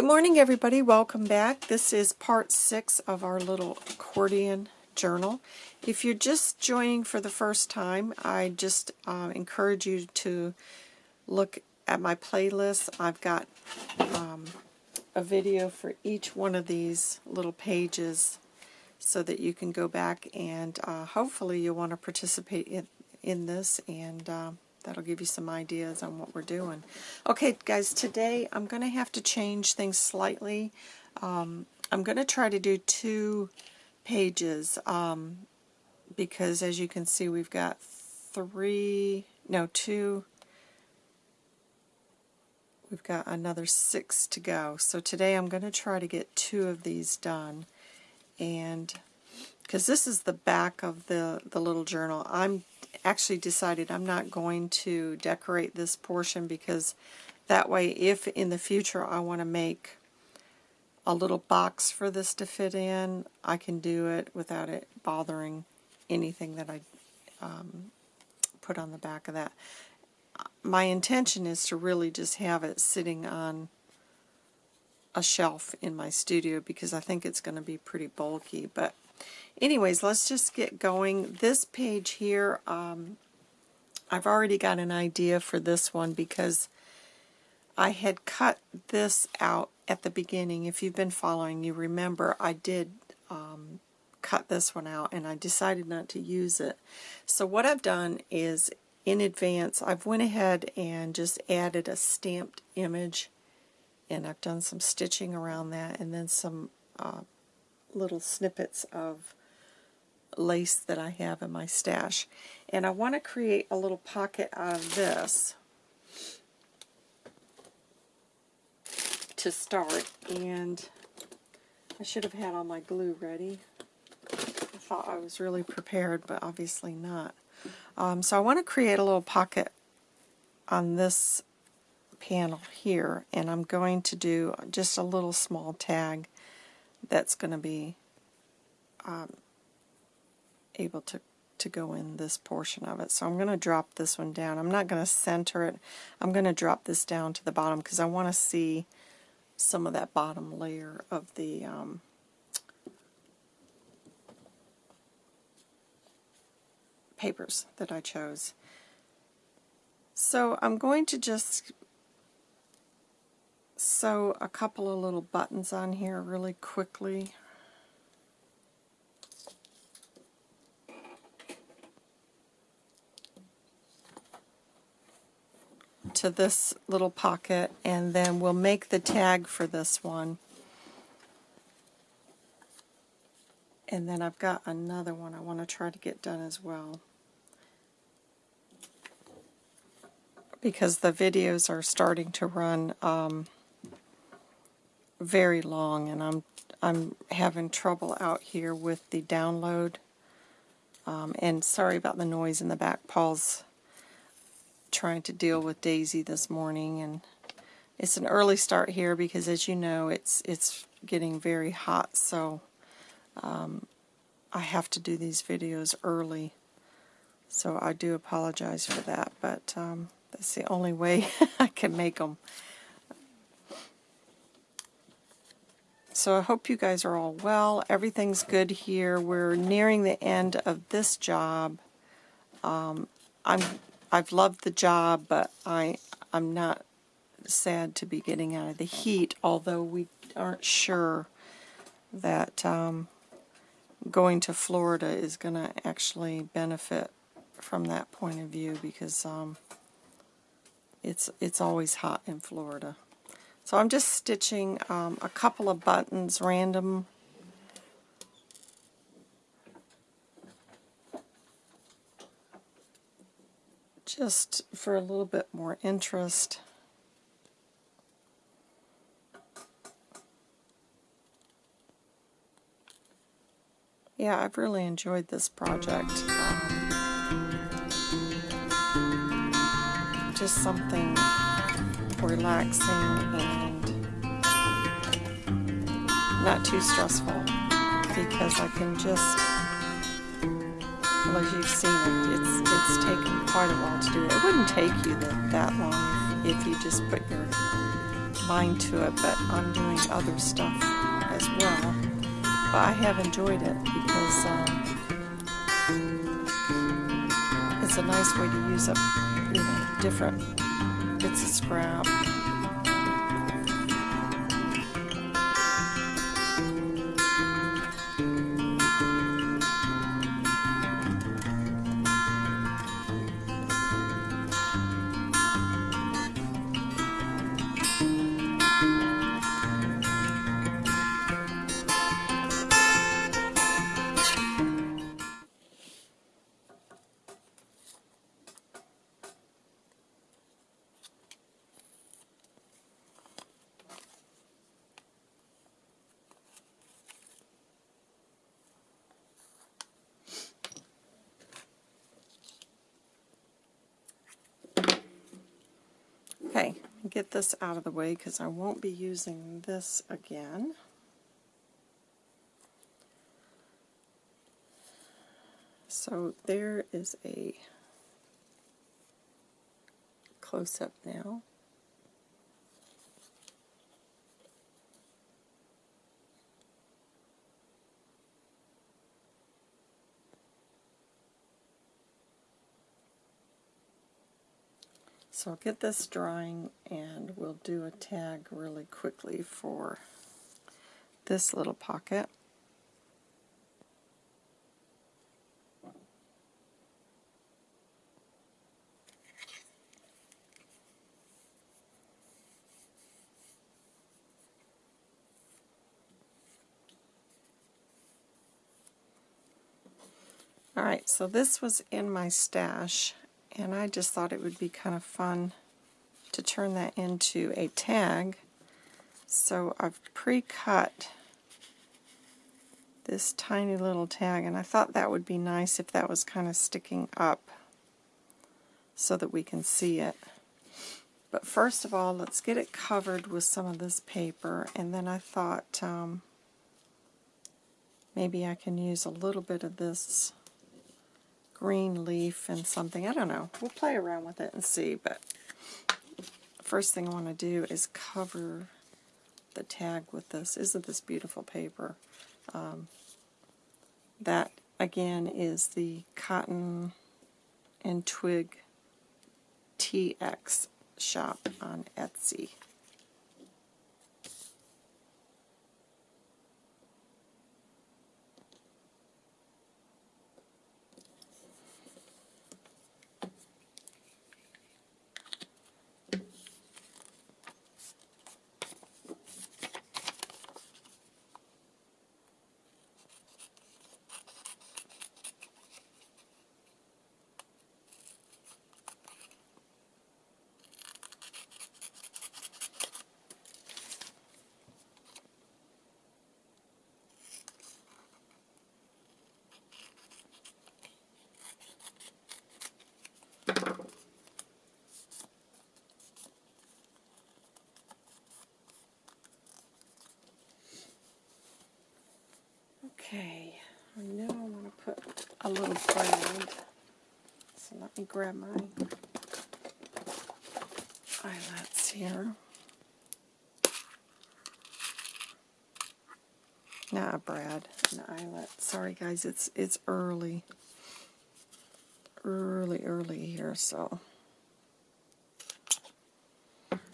Good morning everybody, welcome back. This is part six of our little accordion journal. If you're just joining for the first time, I just uh, encourage you to look at my playlist. I've got um, a video for each one of these little pages so that you can go back and uh, hopefully you'll want to participate in, in this and uh, that'll give you some ideas on what we're doing. Okay, guys, today I'm going to have to change things slightly. Um, I'm going to try to do two pages um, because, as you can see, we've got three, no, two, we've got another six to go. So today I'm going to try to get two of these done. And because this is the back of the, the little journal, I'm actually decided I'm not going to decorate this portion because that way if in the future I want to make a little box for this to fit in, I can do it without it bothering anything that I um, put on the back of that. My intention is to really just have it sitting on a shelf in my studio because I think it's going to be pretty bulky, but anyways, let's just get going. This page here, um, I've already got an idea for this one because I had cut this out at the beginning. If you've been following, you remember I did um, cut this one out and I decided not to use it. So what I've done is in advance, I've went ahead and just added a stamped image and I've done some stitching around that and then some uh, little snippets of lace that I have in my stash. And I want to create a little pocket out of this to start. And I should have had all my glue ready. I thought I was really prepared, but obviously not. Um, so I want to create a little pocket on this panel here, and I'm going to do just a little small tag that's going to be um, able to, to go in this portion of it. So I'm going to drop this one down. I'm not going to center it. I'm going to drop this down to the bottom because I want to see some of that bottom layer of the um, papers that I chose. So I'm going to just sew a couple of little buttons on here really quickly. To this little pocket and then we'll make the tag for this one. And then I've got another one I want to try to get done as well. Because the videos are starting to run um, very long and I'm I'm having trouble out here with the download. Um, and sorry about the noise in the back. Paul's trying to deal with Daisy this morning and it's an early start here because as you know it's it's getting very hot so um, I have to do these videos early so I do apologize for that but um, that's the only way I can make them. So I hope you guys are all well. Everything's good here. We're nearing the end of this job. Um, I'm I've loved the job, but I I'm not sad to be getting out of the heat. Although we aren't sure that um, going to Florida is going to actually benefit from that point of view because um, it's it's always hot in Florida. So I'm just stitching um, a couple of buttons, random just for a little bit more interest. Yeah, I've really enjoyed this project. Um, just something relaxing and not too stressful because I can just, as you've seen it, it's, it's taken quite a while to do it. It wouldn't take you that, that long if, if you just put your mind to it, but I'm doing other stuff as well. But I have enjoyed it because um, it's a nice way to use up, you know, different bits of scrap. This out of the way because I won't be using this again. So there is a close-up now. So I'll get this drying and we'll do a tag really quickly for this little pocket. Alright, so this was in my stash and I just thought it would be kind of fun to turn that into a tag. So I've pre-cut this tiny little tag, and I thought that would be nice if that was kind of sticking up so that we can see it. But first of all, let's get it covered with some of this paper, and then I thought um, maybe I can use a little bit of this green leaf and something. I don't know. We'll play around with it and see, but first thing I want to do is cover the tag with this. Isn't this beautiful paper? Um, that, again, is the Cotton and Twig TX shop on Etsy. Okay, now I want to put a little brad. So let me grab my eyelets here. Not Brad, an eyelet. Sorry guys, it's it's early. Early, early here, so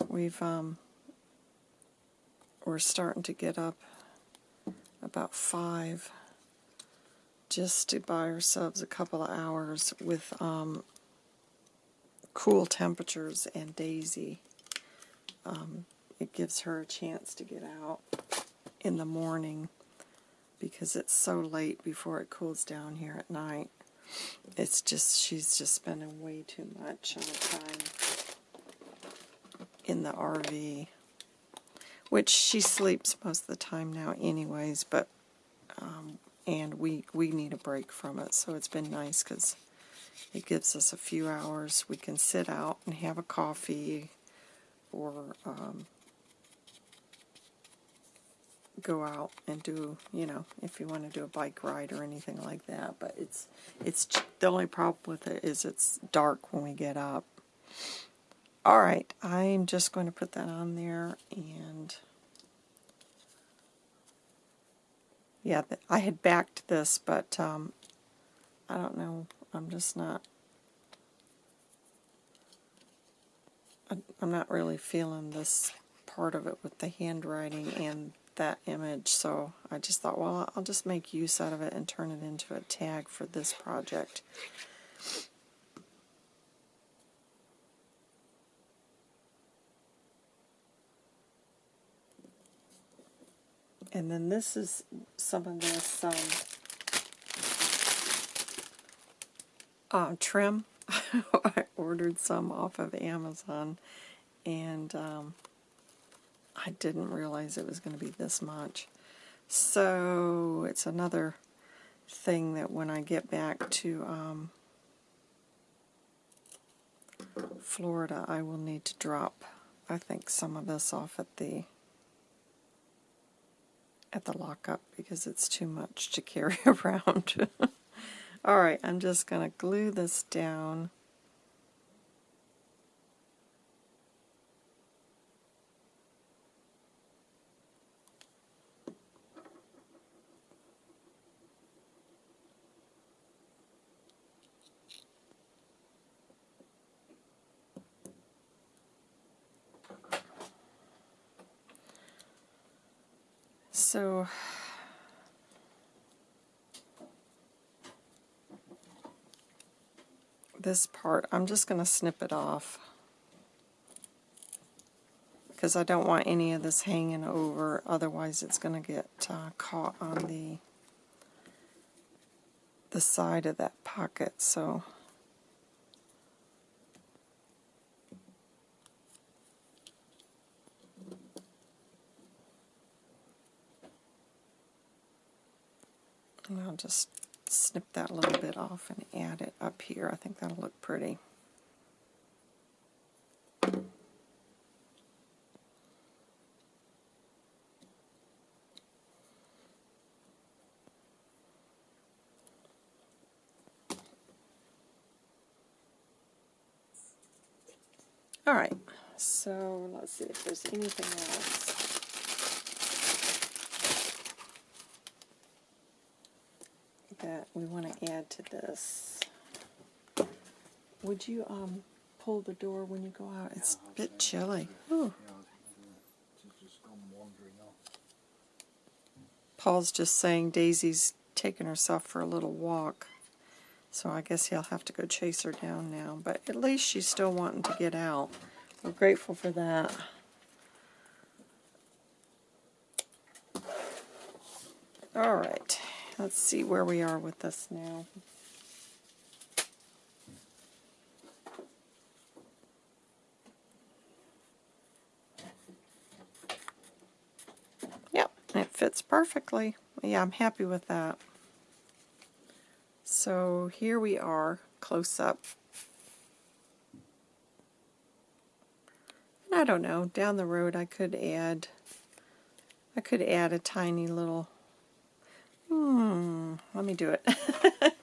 we've um we're starting to get up about 5 just to buy ourselves a couple of hours with um, cool temperatures and Daisy. Um, it gives her a chance to get out in the morning because it's so late before it cools down here at night. It's just, she's just spending way too much time in the RV which she sleeps most of the time now anyways, but um, and we, we need a break from it, so it's been nice because it gives us a few hours. We can sit out and have a coffee or um, go out and do, you know, if you want to do a bike ride or anything like that. But it's it's the only problem with it is it's dark when we get up. All right, I'm just going to put that on there and yeah, I had backed this, but um, I don't know. I'm just not. I'm not really feeling this part of it with the handwriting and that image, so I just thought, well, I'll just make use out of it and turn it into a tag for this project. And then this is some of this um, uh, trim. I ordered some off of Amazon, and um, I didn't realize it was going to be this much. So it's another thing that when I get back to um, Florida, I will need to drop, I think, some of this off at the at the lockup because it's too much to carry around. Alright, I'm just going to glue this down. So this part, I'm just going to snip it off because I don't want any of this hanging over, otherwise it's going to get uh, caught on the the side of that pocket. So And I'll just snip that little bit off and add it up here. I think that'll look pretty. All right, so let's see if there's anything else. that we want to add to this. Would you um, pull the door when you go out? It's a bit chilly. Ooh. Paul's just saying Daisy's taking herself for a little walk. So I guess he'll have to go chase her down now. But at least she's still wanting to get out. We're grateful for that. All right. Let's see where we are with this now. Yep, it fits perfectly. Yeah, I'm happy with that. So here we are, close up. And I don't know, down the road I could add I could add a tiny little let me do it.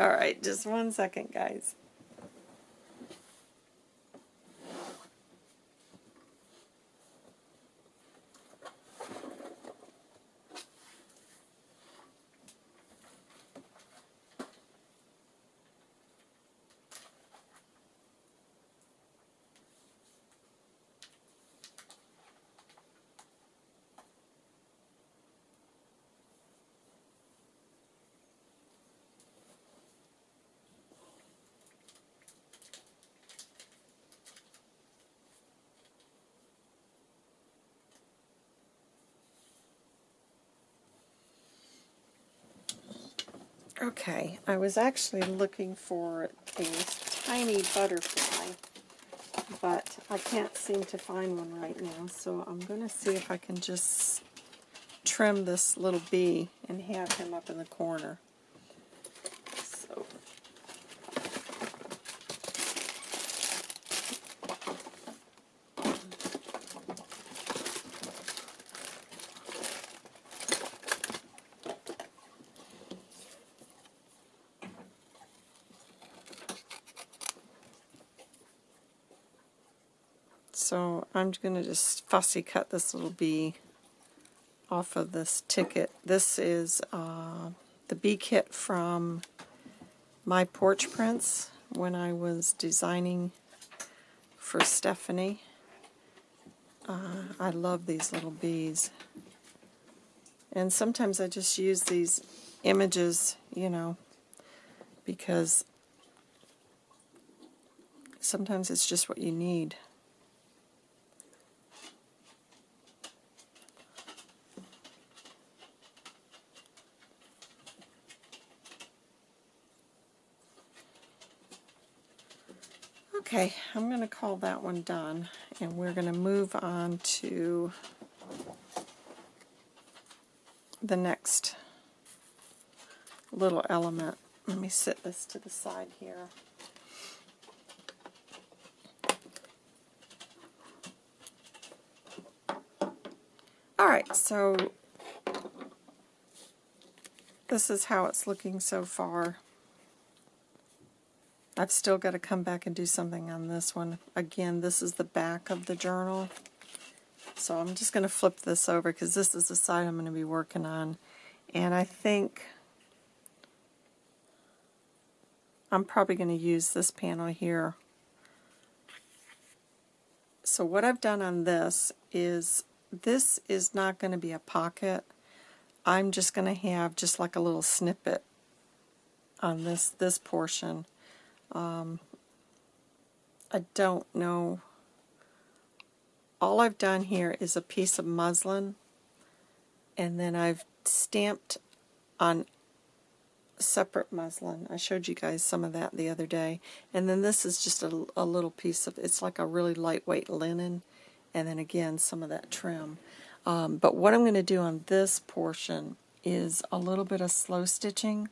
All right, just one second, guys. Okay, I was actually looking for a tiny butterfly, but I can't seem to find one right now, so I'm going to see if I can just trim this little bee and have him up in the corner. So I'm going to just fussy cut this little bee off of this ticket. This is uh, the bee kit from my porch prints when I was designing for Stephanie. Uh, I love these little bees. And sometimes I just use these images, you know, because sometimes it's just what you need. Okay, I'm going to call that one done, and we're going to move on to the next little element. Let me sit this to the side here. Alright, so this is how it's looking so far. I've still got to come back and do something on this one. Again, this is the back of the journal. So I'm just going to flip this over because this is the side I'm going to be working on. And I think I'm probably going to use this panel here. So what I've done on this is this is not going to be a pocket. I'm just going to have just like a little snippet on this this portion um, I don't know. All I've done here is a piece of muslin and then I've stamped on separate muslin. I showed you guys some of that the other day. And then this is just a, a little piece of, it's like a really lightweight linen. And then again, some of that trim. Um, but what I'm going to do on this portion is a little bit of slow stitching.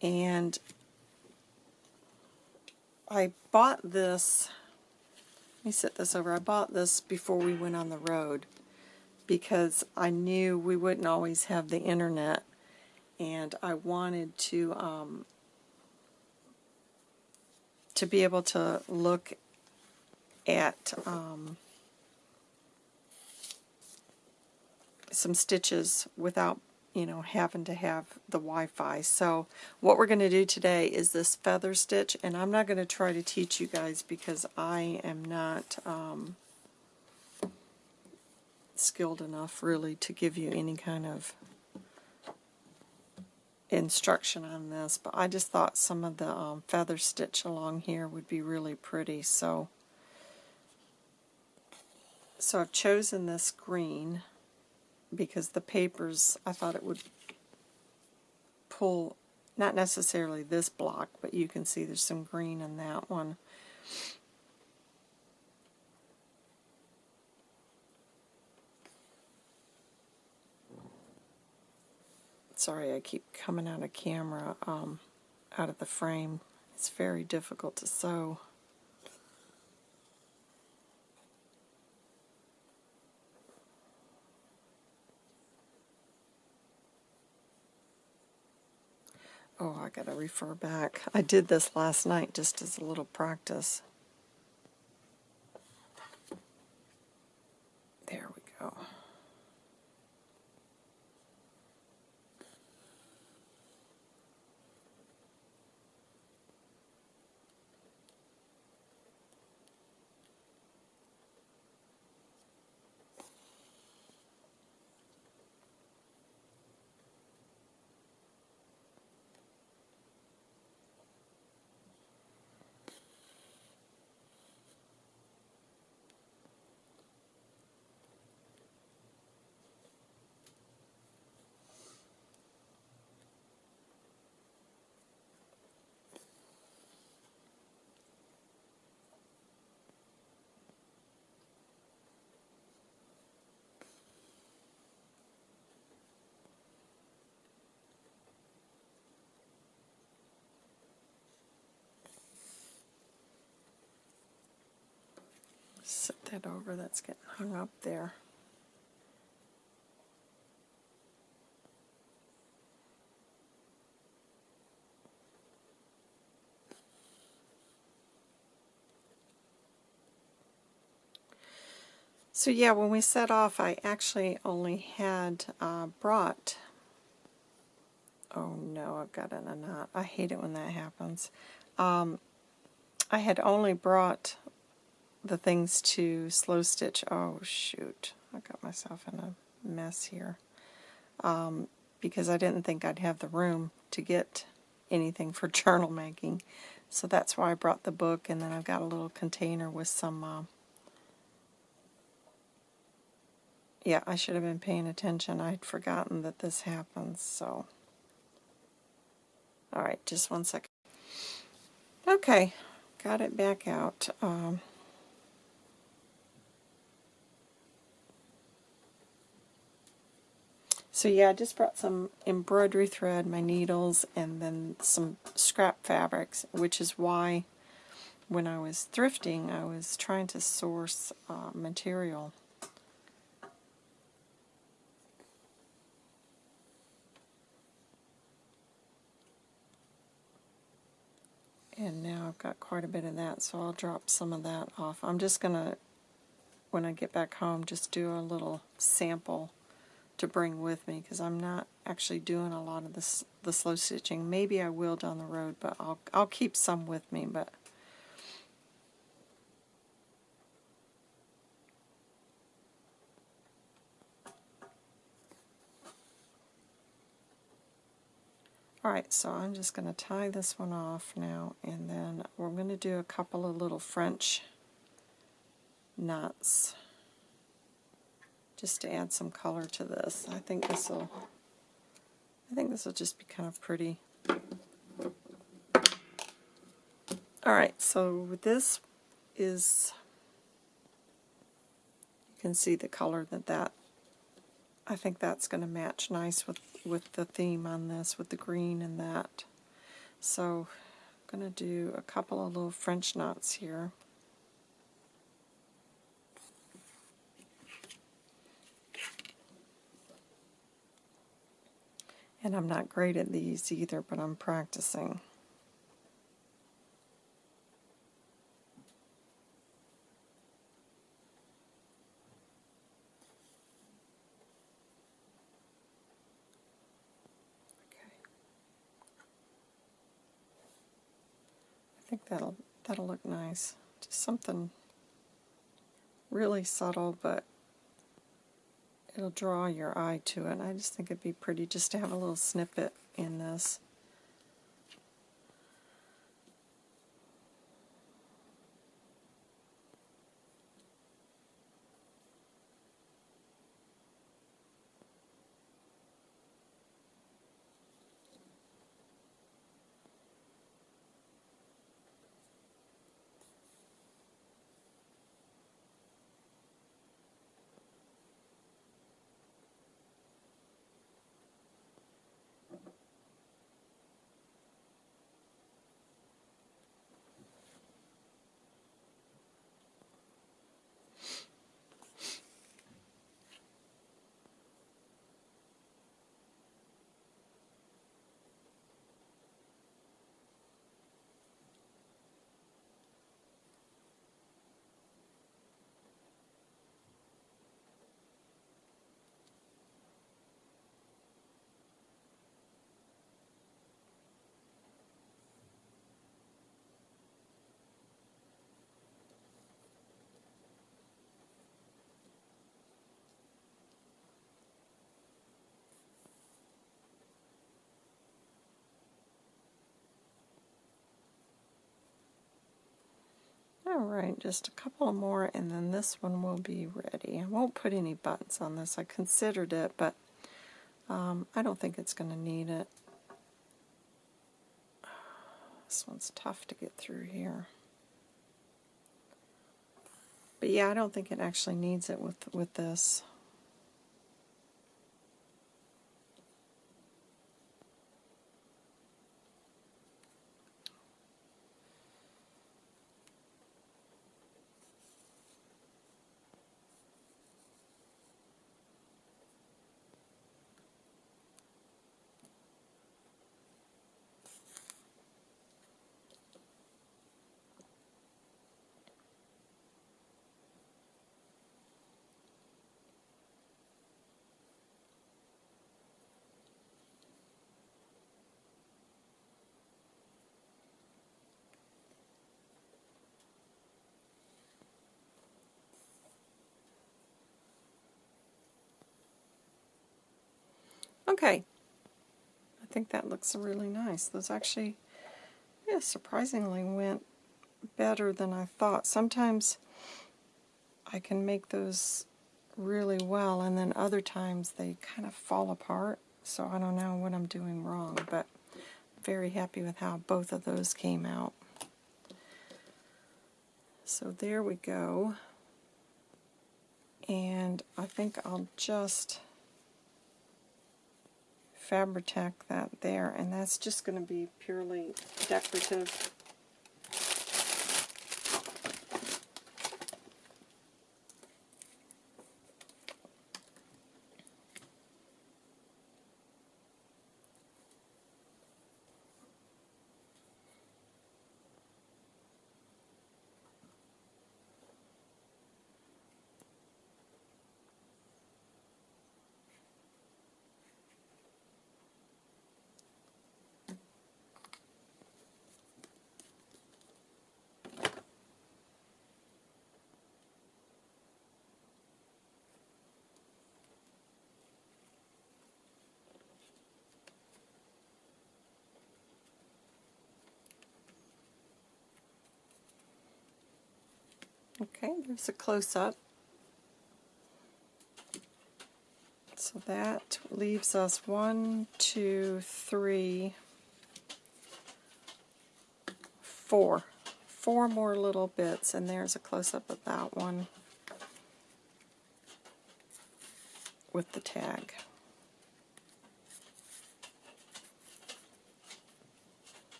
And I bought this, let me set this over, I bought this before we went on the road because I knew we wouldn't always have the internet and I wanted to um, to be able to look at um, some stitches without you know, having to have the Wi-Fi. So what we're going to do today is this feather stitch, and I'm not going to try to teach you guys because I am not um, skilled enough really to give you any kind of instruction on this, but I just thought some of the um, feather stitch along here would be really pretty. So, so I've chosen this green because the papers, I thought it would pull, not necessarily this block, but you can see there's some green in that one. Sorry, I keep coming out of camera, um, out of the frame. It's very difficult to sew. Oh, I gotta refer back. I did this last night just as a little practice. There we go. Set that over, that's getting hung up there. So yeah, when we set off, I actually only had uh, brought, oh no, I've got in a knot. I hate it when that happens. Um, I had only brought the things to slow stitch. Oh shoot, I got myself in a mess here. Um, because I didn't think I'd have the room to get anything for journal making. So that's why I brought the book, and then I've got a little container with some uh, yeah, I should have been paying attention. I'd forgotten that this happens, so. Alright, just one second. Okay, got it back out. Um, so yeah, I just brought some embroidery thread, my needles, and then some scrap fabrics, which is why when I was thrifting, I was trying to source uh, material And now I've got quite a bit of that, so I'll drop some of that off. I'm just going to, when I get back home, just do a little sample to bring with me because I'm not actually doing a lot of this the slow stitching. Maybe I will down the road, but I'll I'll keep some with me. But Alright, so I'm just going to tie this one off now, and then we're going to do a couple of little French knots just to add some color to this. I think this will I think this will just be kind of pretty. Alright, so this is you can see the color that that I think that's going to match nice with, with the theme on this, with the green and that. So I'm going to do a couple of little French knots here. And I'm not great at these either, but I'm practicing. Okay. I think that'll that'll look nice. Just something really subtle, but it'll draw your eye to it. I just think it'd be pretty just to have a little snippet in this. Alright, just a couple more and then this one will be ready. I won't put any buttons on this. I considered it, but um, I don't think it's going to need it. This one's tough to get through here. But yeah, I don't think it actually needs it with, with this. Okay. I think that looks really nice. Those actually, yeah, surprisingly went better than I thought. Sometimes I can make those really well, and then other times they kind of fall apart. So I don't know what I'm doing wrong, but very happy with how both of those came out. So there we go. And I think I'll just Fabri-Tac that there, and that's just going to be purely decorative. Okay, there's a close-up. So that leaves us one, two, three, four. Four more little bits, and there's a close-up of that one with the tag.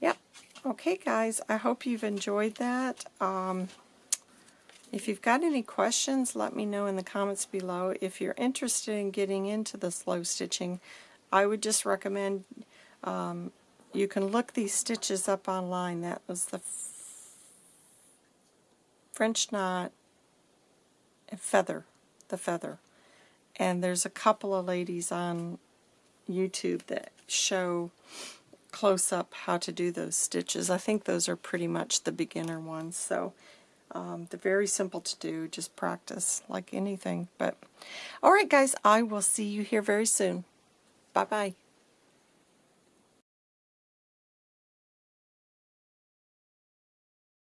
Yep. Okay, guys, I hope you've enjoyed that. Um, if you've got any questions, let me know in the comments below. If you're interested in getting into the slow stitching, I would just recommend um, you can look these stitches up online. That was the French knot and feather, the feather. And there's a couple of ladies on YouTube that show close up how to do those stitches. I think those are pretty much the beginner ones. So um, they're very simple to do, just practice like anything. But All right, guys, I will see you here very soon. Bye-bye.